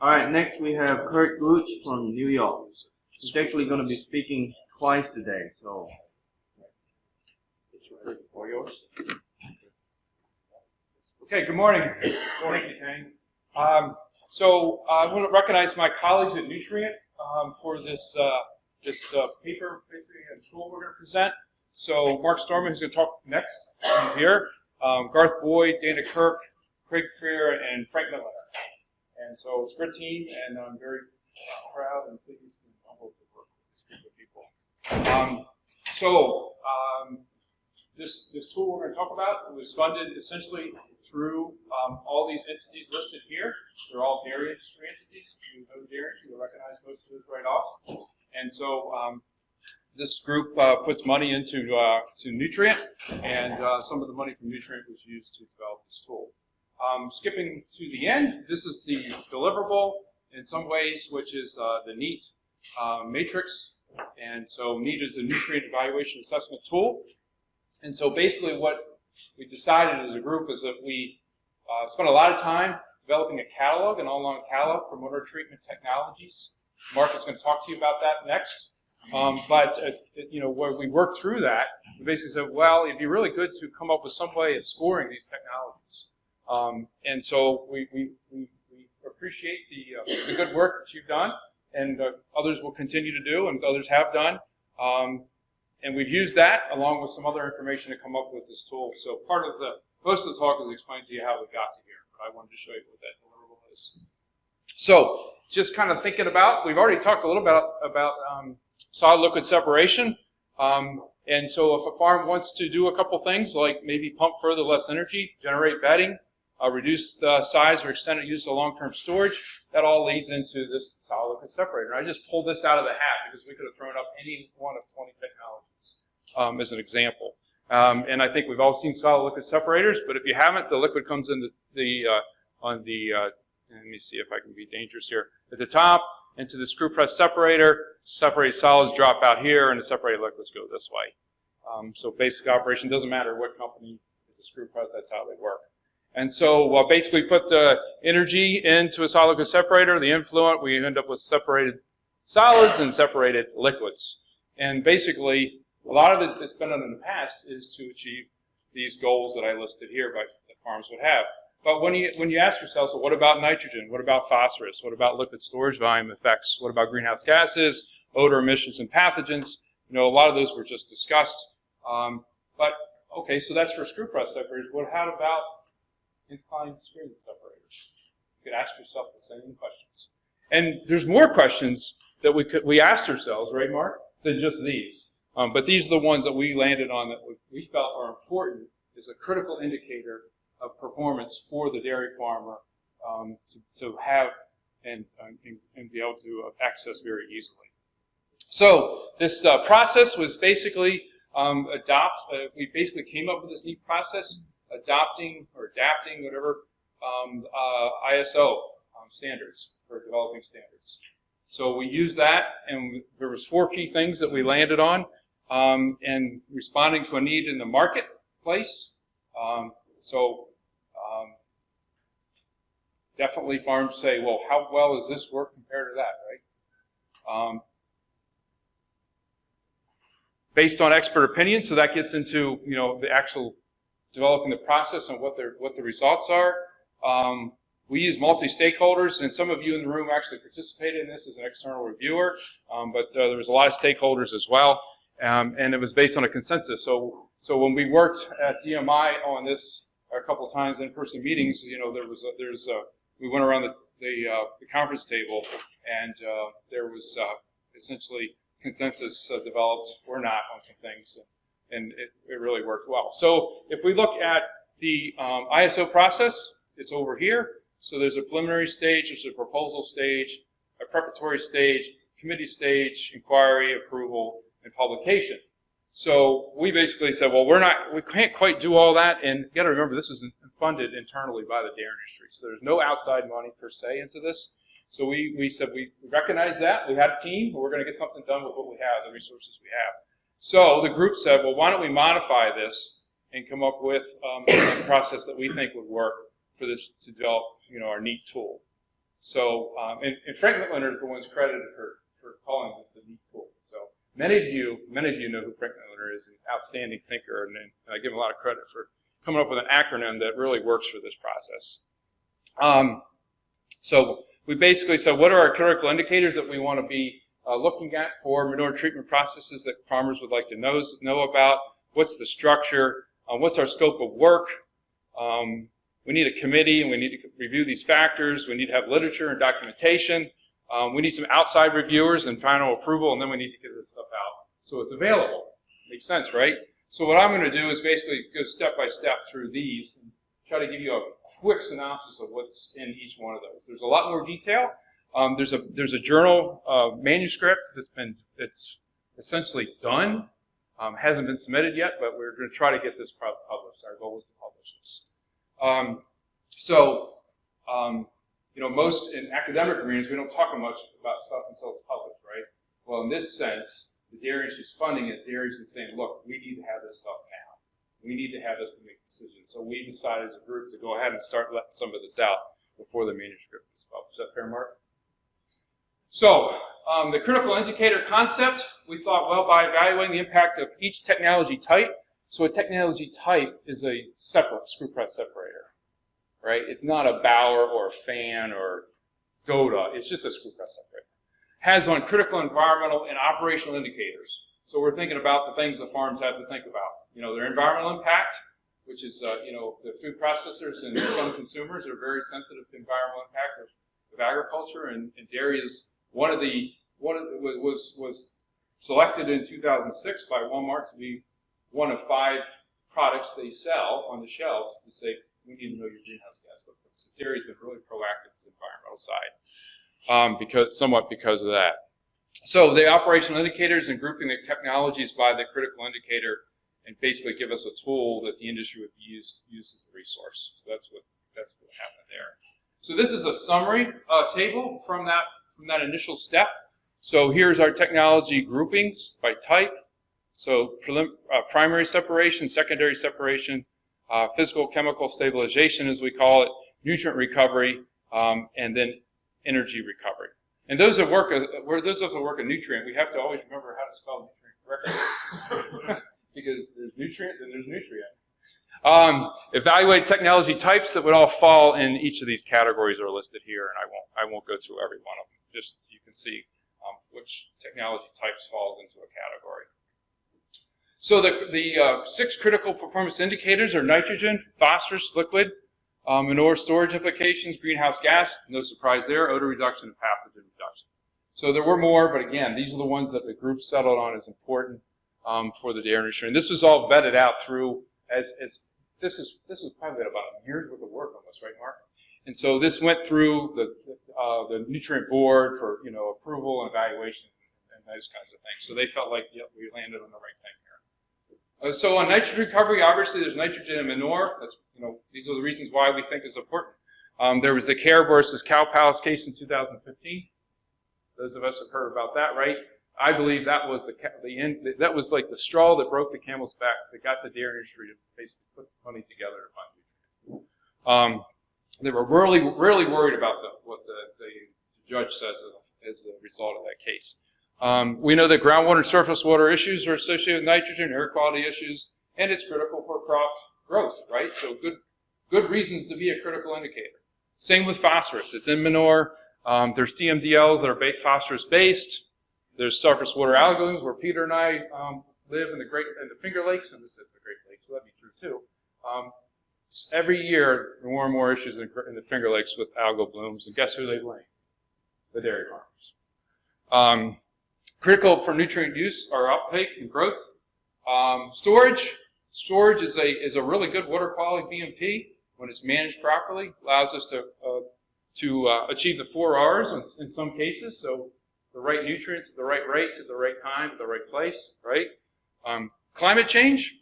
All right, next we have Curt Gooch from New York. He's actually going to be speaking twice today, so. All yours. Okay, good morning. Good morning, Kang. Um, so uh, I want to recognize my colleagues at Newtrient um, for this uh, this uh, paper, basically a tool we're going to present. So Mark Stoermann, who's going to talk next, he's here. Um, Garth Boyd, Dana Kirk, Craig Frear, and Frank Miller. And so it's a good team, and I'm very proud and pleased and humbled to work with this group of people. Um, so um, this this tool we're going to talk about was funded essentially through um, all these entities listed here. They're all dairy industry entities. You know dairy, you'll recognize most of those right off. And so um, this group uh, puts money into uh, to Newtrient, and uh, some of the money from Newtrient was used to develop this tool. Um, skipping to the end, this is the deliverable in some ways, which is uh, the NEAT uh, matrix. And so NEAT is a Newtrient evaluation assessment tool. And so basically what we decided as a group is that we uh, spent a lot of time developing a catalog, an online catalog for water treatment technologies. Mark is going to talk to you about that next. Um, but, uh, you know, when we worked through that, we basically said, well, it'd be really good to come up with some way of scoring these technologies. Um, and so we, we, we, appreciate the, uh, the good work that you've done, and uh, others will continue to do, and others have done. Um, and we've used that along with some other information to come up with this tool. So part of the, most of the talk is explain to you how we got to here, but I wanted to show you what that deliverable is. So just kind of thinking about, we've already talked a little bit about, about um, solid liquid separation. Um, and so if a farm wants to do a couple things like maybe pump further less energy, generate bedding, uh, reduce the size or extended use of long-term storage, that all leads into this solid liquid separator. I just pulled this out of the hat because we could have thrown up any one of 20 technologies um, as an example. Um, and I think we've all seen solid liquid separators, but if you haven't, the liquid comes in the, the uh, on the, uh, let me see if I can be dangerous here, at the top, into the screw press separator, separated solids drop out here, and the separated liquids go this way. Um, so basic operation, doesn't matter what company is a screw press, that's how they work. And so uh, basically put the energy into a solid separator, the influent, we end up with separated solids and separated liquids. And basically, a lot of it that's been done in the past is to achieve these goals that I listed here by, that farms would have. But when you, when you ask yourself, so what about nitrogen? What about phosphorus? What about liquid storage volume effects? What about greenhouse gases, odor emissions, and pathogens? You know, a lot of those were just discussed. Um, but, okay, so that's for screw press separators. What, how about inclined screen separators? You could ask yourself the same questions. And there's more questions that we could, we asked ourselves, right, Mark, than just these. Um, but these are the ones that we landed on that we felt are important as a critical indicator of performance for the dairy farmer um, to, to have and, and, and, be able to access very easily. So this uh, process was basically um, adopt. Uh, we basically came up with this neat process adopting or adapting whatever um, uh, ISO um, standards for developing standards. So we used that, and there was four key things that we landed on, um, and responding to a need in the marketplace. Um, so um, definitely farms say, well, how well does this work compared to that, right? Um, based on expert opinion, so that gets into you know the actual developing the process and what what the results are. Um, we use multi-stakeholders, and some of you in the room actually participated in this as an external reviewer, um, but uh, there was a lot of stakeholders as well, um, and it was based on a consensus. So, so when we worked at DMI on this a couple of times in person meetings, you know, there was a, there's a, we went around the the, uh, the conference table, and uh, there was uh, essentially consensus uh, developed or not on some things, and it, it really worked well. So if we look at the um, ISO process, it's over here. So there's a preliminary stage, there's a proposal stage, a preparatory stage, committee stage, inquiry, approval, and publication. So we basically said, well, we're not, we can't quite do all that, and you got to remember this is funded internally by the dairy industry, so there's no outside money per se into this. So we, we said we recognize that, we had a team, we're going to get something done with what we have, the resources we have. So the group said, well, why don't we modify this and come up with um, a process that we think would work for this to develop, you know, our neat tool. So, um, and, and Frank Mitloehner is the one's credited for, for calling this the neat tool. So many of you, many of you know who Frank Mitloehner is. He's an outstanding thinker, and, and I give him a lot of credit for coming up with an acronym that really works for this process. Um, so we basically said, what are our critical indicators that we want to be uh, looking at for manure treatment processes that farmers would like to know, know about? What's the structure? Uh, what's our scope of work? Um, we need a committee and we need to review these factors. We need to have literature and documentation. Um, we need some outside reviewers and final approval, and then we need to get this stuff out so it's available. Makes sense, right? So what I'm going to do is basically go step by step through these and try to give you a quick synopsis of what's in each one of those. There's a lot more detail. Um, there's a there's a journal uh, manuscript that's been that's essentially done. Um, hasn't been submitted yet, but we're going to try to get this published. Our goal is to publish this. Um, so, um, you know, most in academic arenas, we don't talk much about stuff until it's published, right? Well, in this sense, the dairy industry's funding it. Dairy is saying, look, we need to have this stuff now. We need to have this to make decisions. So we decided as a group to go ahead and start letting some of this out before the manuscript is published. Is that fair, Mark? So, um, the critical indicator concept, we thought, well, by evaluating the impact of each technology type, so a technology type is a separate screw press separator, right? It's not a Bauer or a fan or Doda. It's just a screw press separator. Has on critical environmental and operational indicators. So we're thinking about the things the farms have to think about. You know, their environmental impact, which is, uh, you know, the food processors and some consumers are very sensitive to environmental impact of, of agriculture, and, and, dairy is one of the one of the, was was selected in 2006 by Walmart to be one of five products they sell on the shelves to say, we need to know your greenhouse gas footprint. So Dairy's been really proactive on the environmental side, um, because somewhat because of that. So the operational indicators and grouping the technologies by the critical indicator and basically give us a tool that the industry would use, use as a resource. So that's what that's what happened there. So this is a summary uh, table from that from that initial step. So here's our technology groupings by type. So uh, primary separation, secondary separation, uh, physical chemical stabilization, as we call it, Newtrient recovery, um, and then energy recovery. And those that work, uh, those of that work a nutrient, we have to always remember how to spell nutrient correctly, because there's nutrient and there's nutrient. Um, evaluate technology types that would all fall in each of these categories are listed here, and I won't I won't go through every one of them. Just you can see um, which technology types falls into a category. So the, the uh, six critical performance indicators are nitrogen, phosphorus, liquid, um, manure storage implications, greenhouse gas, no surprise there, odor reduction, and pathogen reduction. So there were more, but again, these are the ones that the group settled on as important um, for the dairy industry. And this was all vetted out through as, as this is this was probably about a year's worth of work on this, right, Mark? And so this went through the uh, the Newtrient board for you know approval and evaluation and those kinds of things. So they felt like yep, we landed on the right thing. Uh, so on nitrogen recovery, obviously there's nitrogen in manure. That's, you know, these are the reasons why we think is important. Um, there was the CARE versus Cow Palace case in 2015. Those of us have heard about that, right? I believe that was the, the end, that was like the straw that broke the camel's back that got the dairy industry to basically put money together to fund Newtrients. Um, they were really, really worried about the, what the, the judge says as a result of that case. Um, we know that groundwater and surface water issues are associated with nitrogen, air quality issues, and it's critical for crop growth, right? So good, good reasons to be a critical indicator. Same with phosphorus. It's in manure. Um, there's TMDLs that are phosphorus based. There's surface water algal where Peter and I um, live in the Great in the Finger Lakes, and this is the Great Lakes, so that'd be true too. Every year, more and more issues in, in, the Finger Lakes with algal blooms, and guess who they blame? The dairy farmers. Um, Critical for nutrient use are uptake and growth. Um, storage. Storage is a, is a really good water quality BMP when it's managed properly. Allows us to, uh, to uh, achieve the four R's in, in, some cases. So the right nutrients at the right rates at the right time at the right place, right? Um, climate change.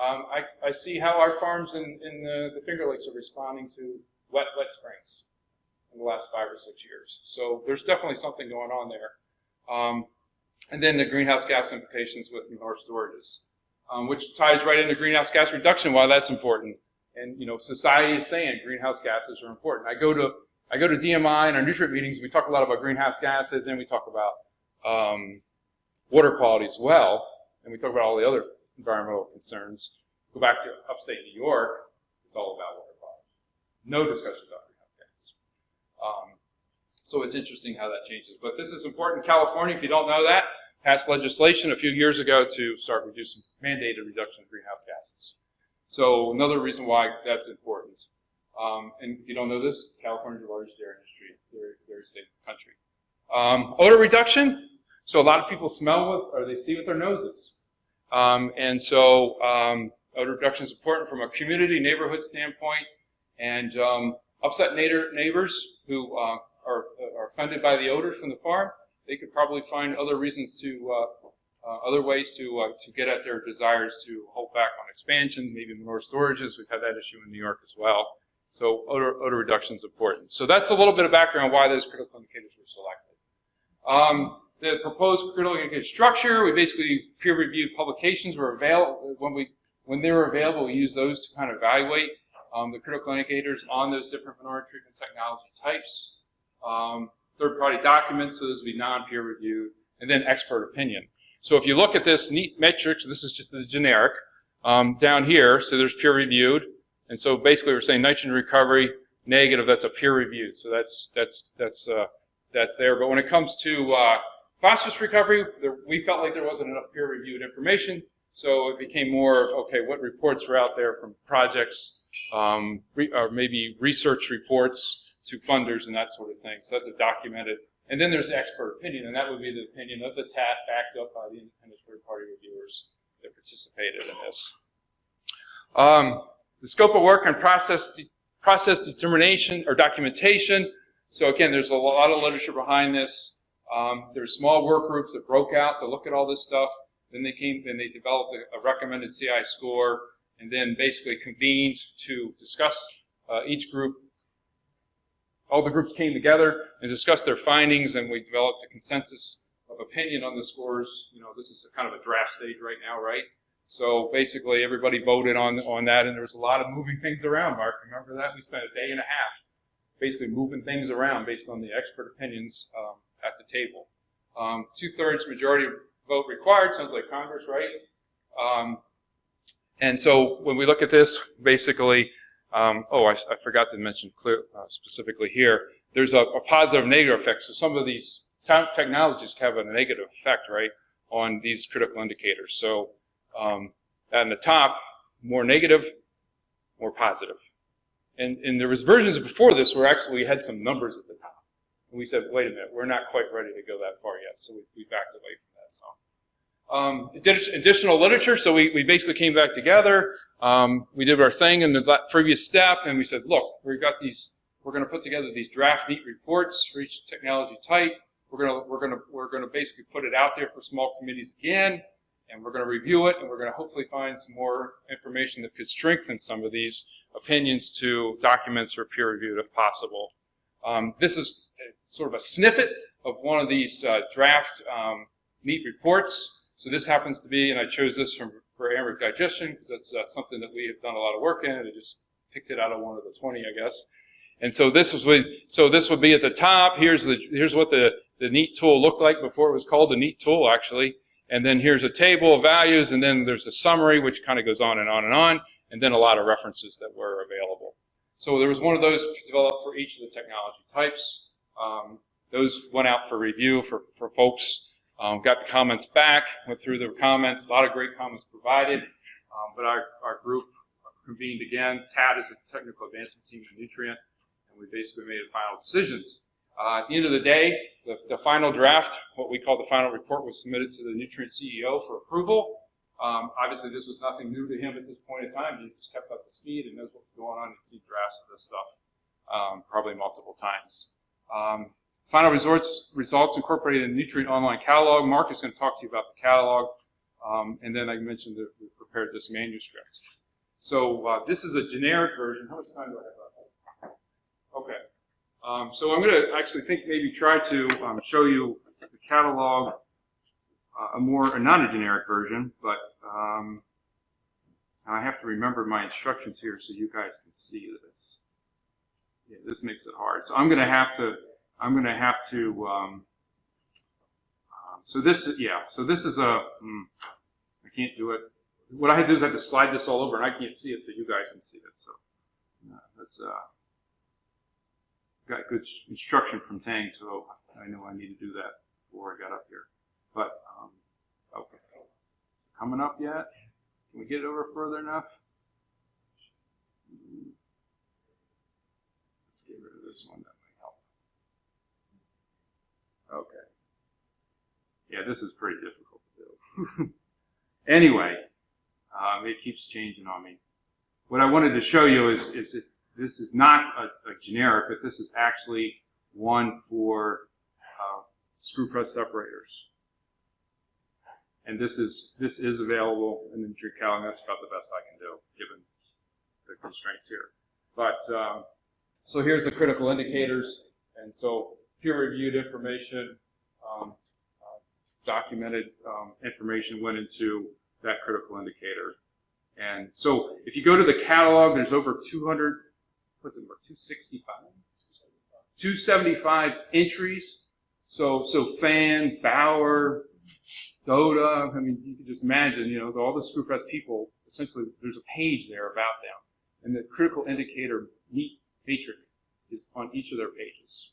Um, I, I, see how our farms in, in the, the, Finger Lakes are responding to wet, wet springs in the last five or six years. So there's definitely something going on there. Um, and then the greenhouse gas implications with manure storages, um, which ties right into greenhouse gas reduction, why that's important. And, you know, society is saying greenhouse gases are important. I go to, I go to DMI and our Newtrient meetings, we talk a lot about greenhouse gases and we talk about um, water quality as well, and we talk about all the other environmental concerns. Go back to upstate New York, it's all about water quality. No discussion about greenhouse gases. Um, so it's interesting how that changes. But this is important. California, if you don't know that, passed legislation a few years ago to start reducing mandated reduction of greenhouse gases. So another reason why that's important. Um, and if you don't know this, California is the largest dairy industry, dairy, dairy state in the country. Um, odor reduction. So a lot of people smell with, or they see with their noses. Um, and so um, odor reduction is important from a community, neighborhood standpoint. And um, upset neighbor, neighbors who uh, are, are offended by the odors from the farm, they could probably find other reasons to, uh, uh, other ways to, uh, to get at their desires to hold back on expansion, maybe more storages. We've had that issue in New York as well. So odor, odor reduction is important. So that's a little bit of background why those critical indicators were selected. Um, the proposed critical structure, we basically peer-reviewed publications were available when we when they were available. We used those to kind of evaluate um, the critical indicators on those different minority treatment technology types. Um, third-party documents, so those would be non-peer reviewed, and then expert opinion. So if you look at this neat metrics, this is just the generic um, down here. So there's peer reviewed, and so basically we're saying nitrogen recovery negative. That's a peer reviewed. So that's that's that's uh, that's there. But when it comes to uh, phosphorus recovery, there, we felt like there wasn't enough peer-reviewed information, so it became more of, okay, what reports were out there from projects, um, re, or maybe research reports to funders and that sort of thing. So that's a documented. And then there's expert opinion, and that would be the opinion of the TAT backed up by the independent third-party reviewers that participated in this. Um, the scope of work and process, de process determination or documentation. So again, there's a lot of literature behind this. Um, there's small work groups that broke out to look at all this stuff. Then they came, then they developed a, a recommended CI score, and then basically convened to discuss uh, each group. All the groups came together and discussed their findings, and we developed a consensus of opinion on the scores. You know, this is kind of a draft stage right now, right? So basically, everybody voted on on that, and there was a lot of moving things around. Mark, remember that? We spent a day and a half basically moving things around based on the expert opinions um, at the table. Um, Two-thirds majority vote required, sounds like Congress, right? Um, and so when we look at this, basically, um, oh, I, I, forgot to mention clear, uh, specifically here, there's a, a, positive negative effect. So some of these technologies have a negative effect, right, on these critical indicators. So um, at the top, more negative, more positive. And, and there was versions before this where actually we had some numbers at the top. And we said, wait a minute, we're not quite ready to go that far yet. So we, we backed away from that. So um, additional literature. So we, we basically came back together. Um, we did our thing in the previous step, and we said, look, we've got these. We're going to put together these draft neat reports for each technology type. We're going to we're going to we're going to basically put it out there for small committees again, and we're going to review it, and we're going to hopefully find some more information that could strengthen some of these opinions to documents or peer reviewed if possible. Um, this is sort of a snippet of one of these uh, draft um, neat reports. So this happens to be, and I chose this from for anaerobic digestion because that's uh, something that we have done a lot of work in, and I just picked it out of one of the 20, I guess. And so this was so this would be at the top. Here's the here's what the the neat tool looked like before it was called the neat tool, actually. And then here's a table of values, and then there's a summary which kind of goes on and on and on and then a lot of references that were available. So there was one of those developed for each of the technology types. Um, those went out for review for, for folks, um, got the comments back, went through the comments, a lot of great comments provided, um, but our, our group convened again. TAT is a technical advancement team in Newtrient, and we basically made final decisions. Uh, at the end of the day, the, the final draft, what we call the final report, was submitted to the Newtrient CEO for approval. Um, obviously, this was nothing new to him at this point in time. He just kept up the speed and knows what's going on. He'd seen drafts of this stuff um, probably multiple times. Um, final results, results incorporated in Newtrient Online Catalog. Mark is going to talk to you about the catalog. Um, and then I mentioned that we prepared this manuscript. So uh, this is a generic version. How much time do I have left? Okay. Um, so I'm going to actually think maybe try to um, show you the catalog a more, not a generic version, but um, I have to remember my instructions here so you guys can see this. Yeah, this makes it hard. So I'm gonna have to, I'm gonna have to, um, um, so this, is yeah, so this is a, hmm, I can't do it. What I had to do is I have to slide this all over and I can't see it so you guys can see it, so. uh, That's, uh, got good instruction from Tang, so I know I need to do that before I got up here. But, um, okay. Coming up yet? Can we get it over further enough? Hmm. Let's get rid of this one, that might help. Okay. Yeah, this is pretty difficult to do. anyway, um, it keeps changing on me. What I wanted to show you is, is this is not a, a generic, but this is actually one for uh, screw press separators. And this is this is available in the Newtrient and that's about the best I can do given the constraints here. But um, so here's the critical indicators, and so peer-reviewed information, um, uh, documented um, information went into that critical indicator. And so if you go to the catalog, there's over 200, what's it, about 265? 275 entries. So, so Fan, Bauer, Doda, I mean, you can just imagine, you know, all the screw press people, essentially, there's a page there about them. And the critical indicator meet matrix is on each of their pages.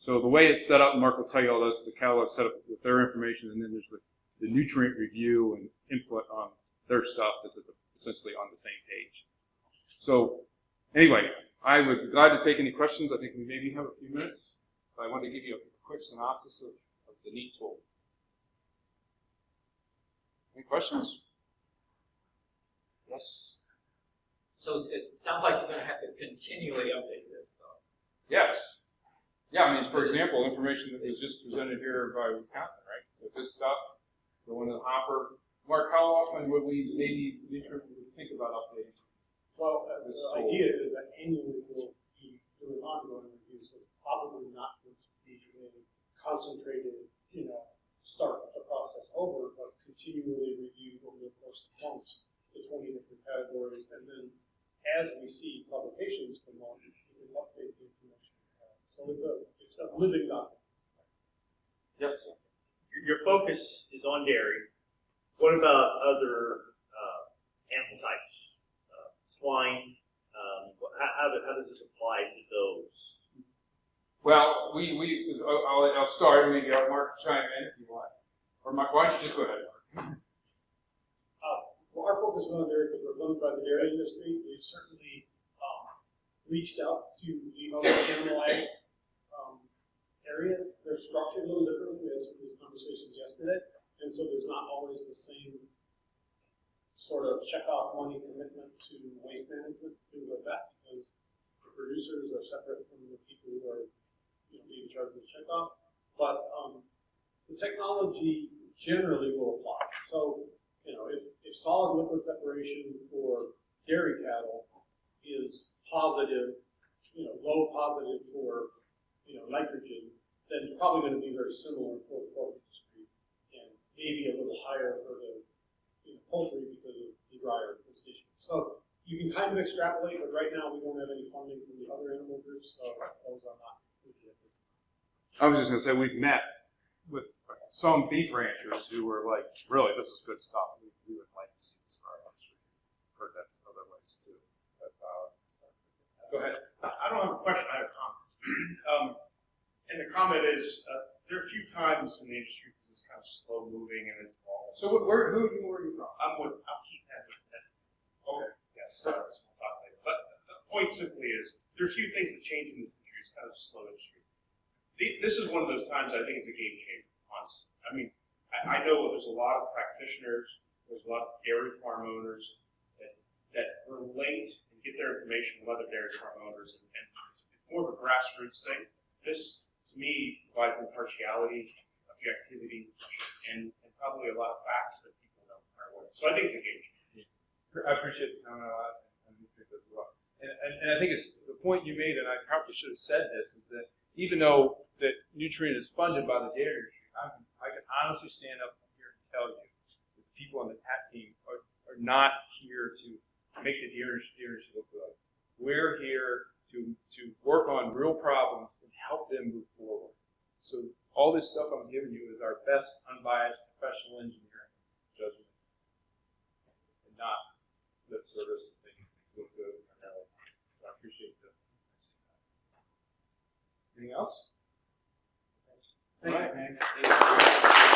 So the way it's set up, Mark will tell you all this, the catalog set up with their information, and then there's the, the Newtrient review and input on their stuff that's at the, essentially on the same page. So anyway, I would be glad to take any questions. I think we maybe have a few minutes. But I wanted to give you a quick synopsis of, of the NEAT tool. Any questions? Yes. So it sounds like you're gonna have to continually update this, though. Yes. Yeah, I mean, for example, information that was just presented here by Wisconsin, right? So good stuff. Going to the hopper. Mark, how often would we maybe would think about updating? Well, uh, This the whole- idea is that annually we'll be doing ongoing reviews, so probably not going to be a concentrated, you know, start the process over, but continually review over the course of months, the twenty different categories, and then as we see publications come on, we can update the information. we have. So it's a, it's a living document. Yes. your, your focus is on dairy. What about other uh, animal types? Uh, swine? Um, how, how, how does this apply to those? Well, we, we, I'll, I'll- I'll start, and maybe I'll Mark chime in if you want. Or Mark, why don't you just go ahead, Mark? Uh, well, our focus is on dairy because we're funded by the dairy industry. We've certainly, um, reached out to the other animal ag, areas. They're structured a little differently. We had some these conversations yesterday. And so there's not always the same sort of check off money commitment to waste management, things like that, because the producers are separate from the people who are, you know, being charged with check off. But, um, the technology generally will apply. So, you know, if, if solid liquid separation for dairy cattle is positive, you know, low positive for, you know, nitrogen, then it's probably gonna be very similar for the pork industry. And maybe a little higher for the, you know, poultry because of the drier conditions. So you can kind of extrapolate, but right now we don't have any funding from the other animal groups, so those are not included at this time. I was just gonna say, we've met with some beef ranchers who were like, really, this is good stuff. We, we would like to see this for our industry. Heard that's other ways too. But, uh, Go ahead. I I don't have a question, I have a comment. Um, and the comment is, uh, there are a few times in the industry because it's kind of slow moving and it's all. So what- where, who, are you from? I'm with, I'm keeping that with that. Okay. Yes, we'll talk later. But the point simply is, there are a few things that change in this industry, it's kind of a slow industry. The- This is one of those times I think it's a game changer, honestly. I mean, I, I know there's a lot of practitioners, there's a lot of dairy farm owners that, that relate and get their information from other dairy farm owners, and, and it's, it's more of a grassroots thing. This, to me, provides impartiality, objectivity, and, and probably a lot of facts that people don't aware. So I think it's game changer. I appreciate the comment a lot, and I think as well. And, and, and I think it's the point you made, and I probably should have said this, is that even though that Newtrient is funded by the dairy industry, I can, I can honestly stand up here and tell you that the people on the TAT team are, are not here to make the dairy industry look good. We're here to to, work on real problems and help them move forward. So all this stuff I'm giving you is our best unbiased professional engineering judgment. And not lip service, think things look good. So I appreciate that. Anything else? Thank you, All right. Hank.